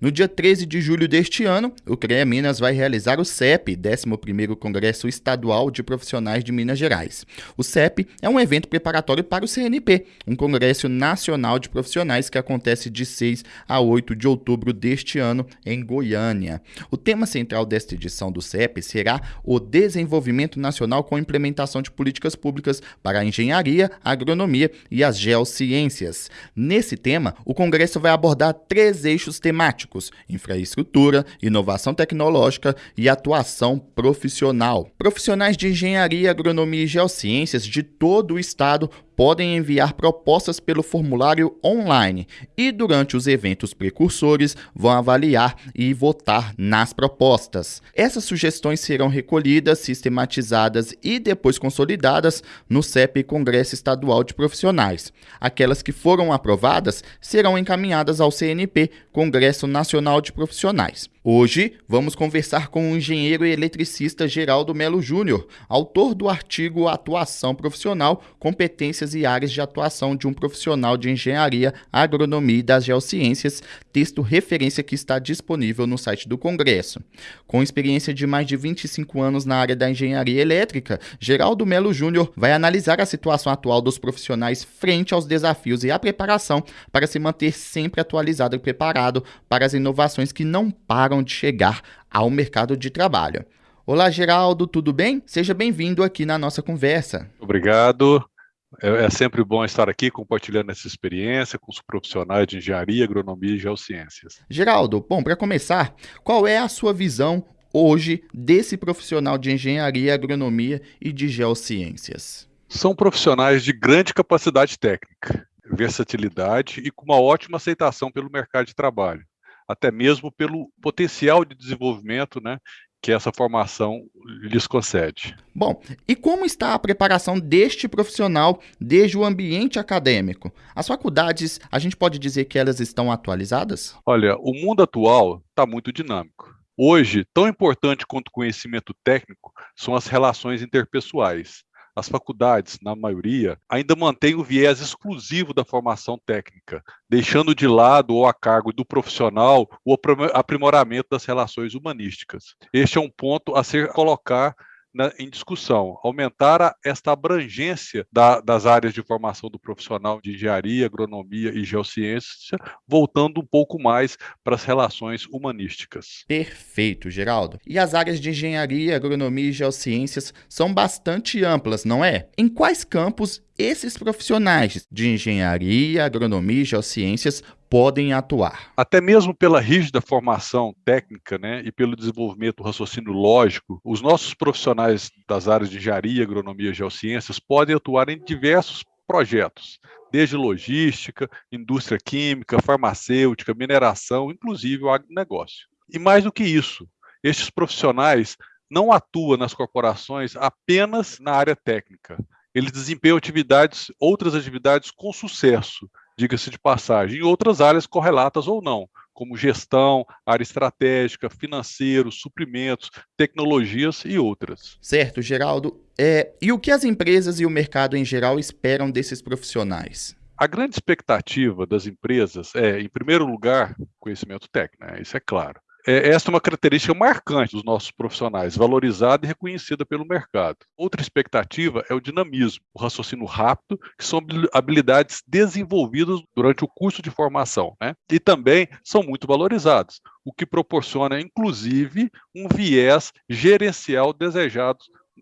No dia 13 de julho deste ano, o CREA Minas vai realizar o CEP, 11º Congresso Estadual de Profissionais de Minas Gerais. O CEP é um evento preparatório para o CNP, um congresso nacional de profissionais que acontece de 6 a 8 de outubro deste ano em Goiânia. O tema central desta edição do CEP será o desenvolvimento nacional com implementação de políticas públicas para a engenharia, a agronomia e as geociências. Nesse tema, o congresso vai abordar três eixos temáticos infraestrutura, inovação tecnológica e atuação profissional. Profissionais de engenharia, agronomia e geociências de todo o estado podem enviar propostas pelo formulário online e, durante os eventos precursores, vão avaliar e votar nas propostas. Essas sugestões serão recolhidas, sistematizadas e depois consolidadas no CEP Congresso Estadual de Profissionais. Aquelas que foram aprovadas serão encaminhadas ao CNP, Congresso Nacional de Profissionais. Hoje vamos conversar com o engenheiro e eletricista Geraldo Melo Júnior, autor do artigo Atuação Profissional, Competências e Áreas de Atuação de um Profissional de Engenharia, Agronomia e das Geociências, texto referência que está disponível no site do Congresso. Com experiência de mais de 25 anos na área da engenharia elétrica, Geraldo Melo Júnior vai analisar a situação atual dos profissionais frente aos desafios e a preparação para se manter sempre atualizado e preparado para as inovações que não param param de chegar ao mercado de trabalho. Olá, Geraldo, tudo bem? Seja bem-vindo aqui na nossa conversa. Obrigado. É, é sempre bom estar aqui compartilhando essa experiência com os profissionais de engenharia, agronomia e geociências. Geraldo, bom, para começar, qual é a sua visão hoje desse profissional de engenharia, agronomia e de geociências? São profissionais de grande capacidade técnica, versatilidade e com uma ótima aceitação pelo mercado de trabalho até mesmo pelo potencial de desenvolvimento né, que essa formação lhes concede. Bom, e como está a preparação deste profissional desde o ambiente acadêmico? As faculdades, a gente pode dizer que elas estão atualizadas? Olha, o mundo atual está muito dinâmico. Hoje, tão importante quanto o conhecimento técnico são as relações interpessoais as faculdades, na maioria, ainda mantêm o viés exclusivo da formação técnica, deixando de lado ou a cargo do profissional o aprimoramento das relações humanísticas. Este é um ponto a ser colocar na, em discussão, aumentar a, esta abrangência da, das áreas de formação do profissional de engenharia, agronomia e geociência, voltando um pouco mais para as relações humanísticas. Perfeito, Geraldo. E as áreas de engenharia, agronomia e geociências são bastante amplas, não é? Em quais campos esses profissionais de engenharia, agronomia e geociências podem atuar. Até mesmo pela rígida formação técnica né, e pelo desenvolvimento do raciocínio lógico, os nossos profissionais das áreas de engenharia, agronomia e geociências podem atuar em diversos projetos, desde logística, indústria química, farmacêutica, mineração, inclusive o agronegócio. E mais do que isso, estes profissionais não atuam nas corporações apenas na área técnica. Eles desempenham atividades, outras atividades com sucesso, diga-se de passagem, em outras áreas correlatas ou não, como gestão, área estratégica, financeiro, suprimentos, tecnologias e outras. Certo, Geraldo. É, e o que as empresas e o mercado em geral esperam desses profissionais? A grande expectativa das empresas é, em primeiro lugar, conhecimento técnico, né? isso é claro. É, esta é uma característica marcante dos nossos profissionais, valorizada e reconhecida pelo mercado. Outra expectativa é o dinamismo, o raciocínio rápido, que são habilidades desenvolvidas durante o curso de formação, né? e também são muito valorizados, o que proporciona, inclusive, um viés gerencial desejado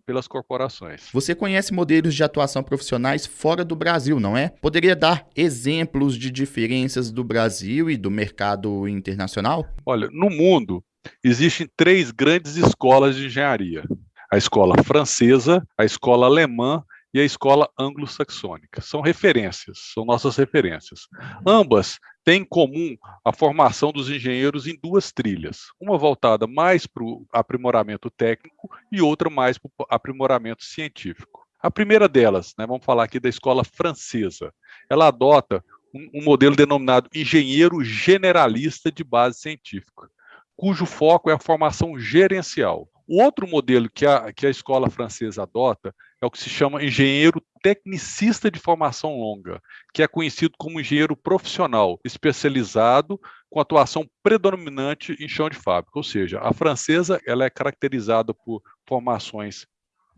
pelas corporações. Você conhece modelos de atuação profissionais fora do Brasil, não é? Poderia dar exemplos de diferenças do Brasil e do mercado internacional? Olha, no mundo existem três grandes escolas de engenharia: a escola francesa, a escola alemã e a escola anglo-saxônica. São referências, são nossas referências. Ambas têm em comum a formação dos engenheiros em duas trilhas, uma voltada mais para o aprimoramento técnico e outra mais para o aprimoramento científico. A primeira delas, né, vamos falar aqui da escola francesa, ela adota um, um modelo denominado engenheiro generalista de base científica, cujo foco é a formação gerencial. O outro modelo que a, que a escola francesa adota é o que se chama engenheiro tecnicista de formação longa, que é conhecido como engenheiro profissional, especializado com atuação predominante em chão de fábrica. Ou seja, a francesa ela é caracterizada por formações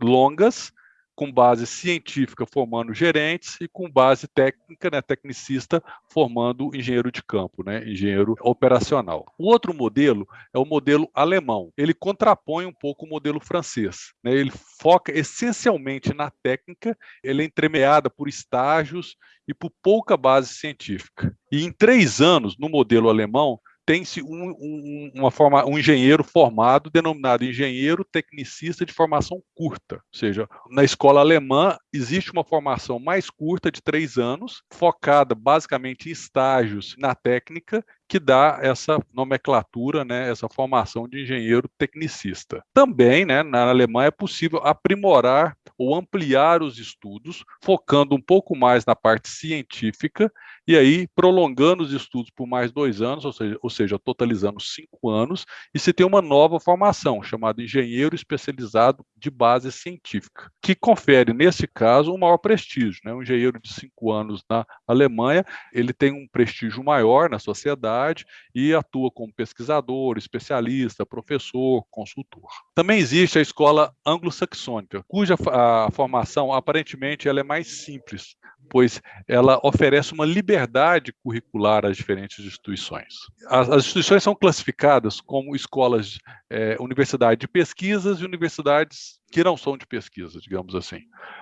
longas, com base científica formando gerentes e com base técnica, né, tecnicista, formando engenheiro de campo, né, engenheiro operacional. O outro modelo é o modelo alemão. Ele contrapõe um pouco o modelo francês. Né, ele foca essencialmente na técnica, ele é entremeada por estágios e por pouca base científica. E em três anos, no modelo alemão, tem-se um, um, uma forma, um engenheiro formado, denominado engenheiro tecnicista de formação curta. Ou seja, na escola alemã existe uma formação mais curta, de três anos, focada basicamente em estágios na técnica que dá essa nomenclatura, né, essa formação de engenheiro tecnicista. Também, né, na Alemanha é possível aprimorar ou ampliar os estudos, focando um pouco mais na parte científica e aí prolongando os estudos por mais dois anos, ou seja, ou seja, totalizando cinco anos, e se tem uma nova formação chamada engenheiro especializado de base científica, que confere nesse caso um maior prestígio, né? Um engenheiro de cinco anos na Alemanha, ele tem um prestígio maior na sociedade e atua como pesquisador, especialista, professor, consultor. Também existe a escola anglo-saxônica, cuja a formação aparentemente ela é mais simples, pois ela oferece uma liberdade curricular às diferentes instituições. As, as instituições são classificadas como escolas, é, universidade de pesquisas e universidades que não são de pesquisa, digamos assim.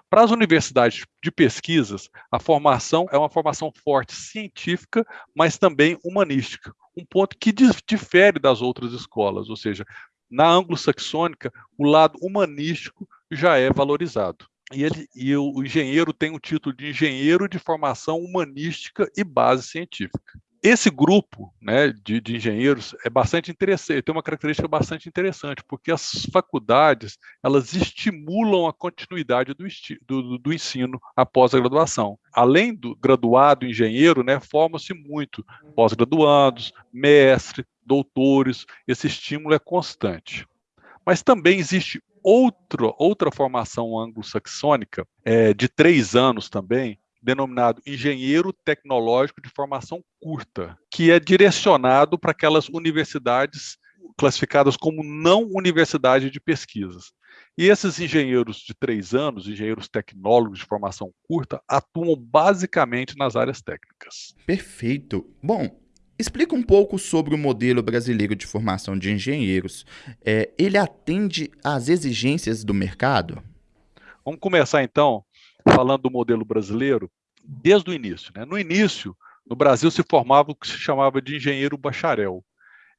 Para as universidades de pesquisas, a formação é uma formação forte científica, mas também humanística, um ponto que difere das outras escolas, ou seja, na anglo-saxônica, o lado humanístico já é valorizado. E, ele, e o, engenheiro tem o título de engenheiro de formação humanística e base científica esse grupo né, de, de, engenheiros é bastante interessante, tem uma característica bastante interessante, porque as faculdades elas estimulam a continuidade do, do, do ensino após a graduação. Além do graduado engenheiro, né, forma-se muito pós-graduandos, mestre, doutores, esse estímulo é constante. Mas também existe outro, outra formação anglo-saxônica, é, de três anos também, denominado engenheiro tecnológico de formação curta, que é direcionado para aquelas universidades classificadas como não universidade de pesquisas. E esses engenheiros de três anos, engenheiros tecnólogos de formação curta, atuam basicamente nas áreas técnicas. Perfeito. Bom, explica um pouco sobre o modelo brasileiro de formação de engenheiros. É, ele atende às exigências do mercado? Vamos começar então falando do modelo brasileiro, desde o início. Né? No início, no Brasil se formava o que se chamava de engenheiro bacharel.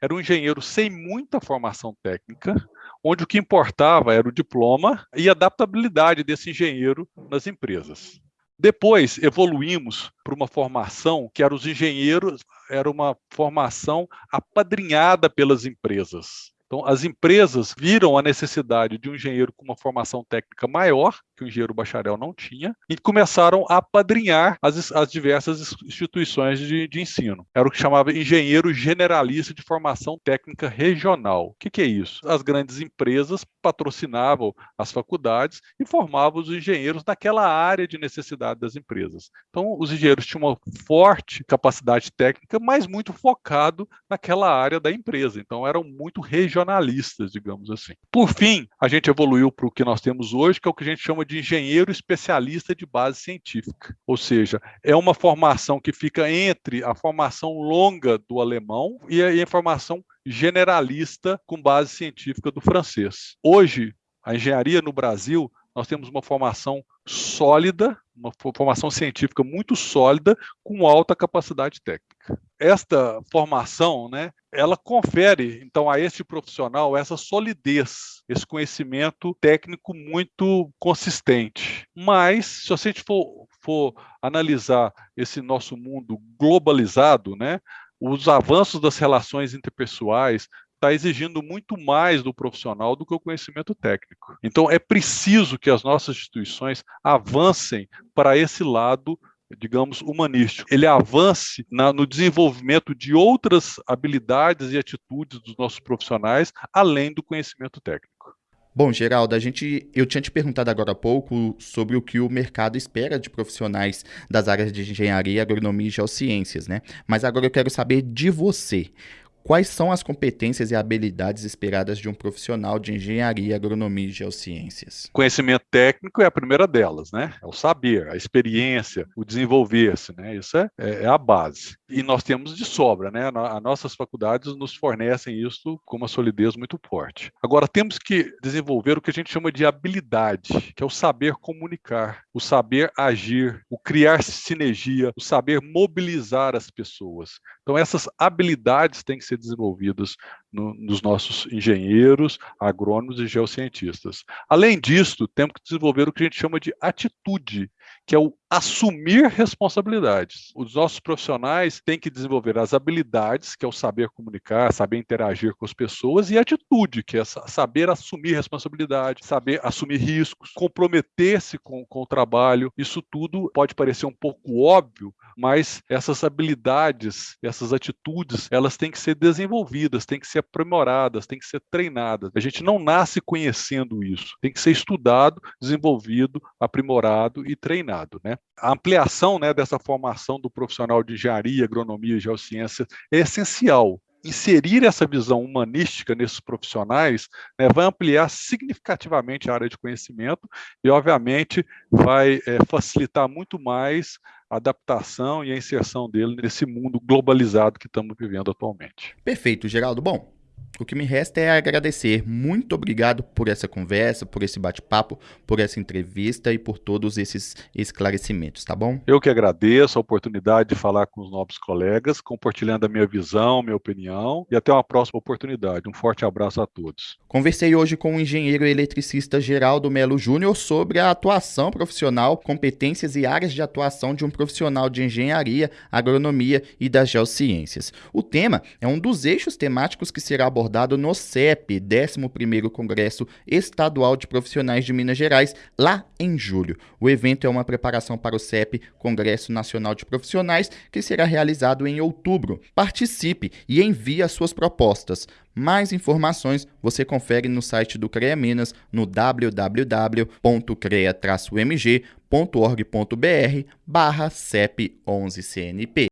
Era um engenheiro sem muita formação técnica, onde o que importava era o diploma e a adaptabilidade desse engenheiro nas empresas. Depois evoluímos para uma formação que era os engenheiros, era uma formação apadrinhada pelas empresas. Então, as empresas viram a necessidade de um engenheiro com uma formação técnica maior, que o engenheiro bacharel não tinha, e começaram a padrinhar as, as diversas instituições de, de, ensino. Era o que chamava engenheiro generalista de formação técnica regional. O que, que é isso? As grandes empresas patrocinavam as faculdades e formavam os engenheiros naquela área de necessidade das empresas. Então, os engenheiros tinham uma forte capacidade técnica, mas muito focado naquela área da empresa. Então, eram muito regionalistas digamos assim. Por fim, a gente evoluiu para o que nós temos hoje, que é o que a gente chama de engenheiro especialista de base científica. Ou seja, é uma formação que fica entre a formação longa do alemão e a formação generalista com base científica do francês. Hoje, a engenharia no Brasil, nós temos uma formação sólida, uma formação científica muito sólida, com alta capacidade técnica. Esta formação, né, ela confere, então, a esse profissional essa solidez, esse conhecimento técnico muito consistente. Mas, se a gente for, for analisar esse nosso mundo globalizado, né, os avanços das relações interpessoais, está exigindo muito mais do profissional do que o conhecimento técnico. Então, é preciso que as nossas instituições avancem para esse lado digamos, humanístico, ele avance na, no desenvolvimento de outras habilidades e atitudes dos nossos profissionais, além do conhecimento técnico. Bom, Geraldo, a gente, eu tinha te perguntado agora há pouco sobre o que o mercado espera de profissionais das áreas de engenharia, agronomia e geociências, né? Mas agora eu quero saber de você. Quais são as competências e habilidades esperadas de um profissional de engenharia, agronomia e geociências? Conhecimento técnico é a primeira delas, né? É o saber, a experiência, o desenvolver-se, né? Isso é, é, a base. E nós temos de sobra, né? As nossas faculdades nos fornecem isso com uma solidez muito forte. Agora, temos que desenvolver o que a gente chama de habilidade, que é o saber comunicar, o saber agir, o criar sinergia, o saber mobilizar as pessoas. Então, essas habilidades têm que ser desenvolvidas no, nos nossos engenheiros, agrônomos e geocientistas. Além disso, temos que desenvolver o que a gente chama de atitude, que é o assumir responsabilidades. Os nossos profissionais têm que desenvolver as habilidades, que é o saber comunicar, saber interagir com as pessoas, e a atitude, que é saber assumir responsabilidade, saber assumir riscos, comprometer-se com, com o trabalho. Isso tudo pode parecer um pouco óbvio, mas essas habilidades, essas atitudes, elas têm que ser desenvolvidas, têm que ser aprimoradas, têm que ser treinadas. A gente não nasce conhecendo isso, tem que ser estudado, desenvolvido, aprimorado e treinado, né? A ampliação né, dessa formação do profissional de engenharia, agronomia e geociência é essencial. Inserir essa visão humanística nesses profissionais né, vai ampliar significativamente a área de conhecimento e, obviamente, vai é, facilitar muito mais a adaptação e a inserção dele nesse mundo globalizado que estamos vivendo atualmente. Perfeito, Geraldo. Bom, o que me resta é agradecer. Muito obrigado por essa conversa, por esse bate-papo, por essa entrevista e por todos esses esclarecimentos, tá bom? Eu que agradeço a oportunidade de falar com os novos colegas, compartilhando a minha visão, minha opinião e até uma próxima oportunidade. Um forte abraço a todos. Conversei hoje com o engenheiro eletricista Geraldo Melo Júnior sobre a atuação profissional, competências e áreas de atuação de um profissional de engenharia, agronomia e das geociências. O tema é um dos eixos temáticos que será abordado abordado no CEP, 11º Congresso Estadual de Profissionais de Minas Gerais, lá em julho. O evento é uma preparação para o CEP, Congresso Nacional de Profissionais, que será realizado em outubro. Participe e envie as suas propostas. Mais informações você confere no site do CREA Minas no www.crea-mg.org.br barra CEP 11CNP.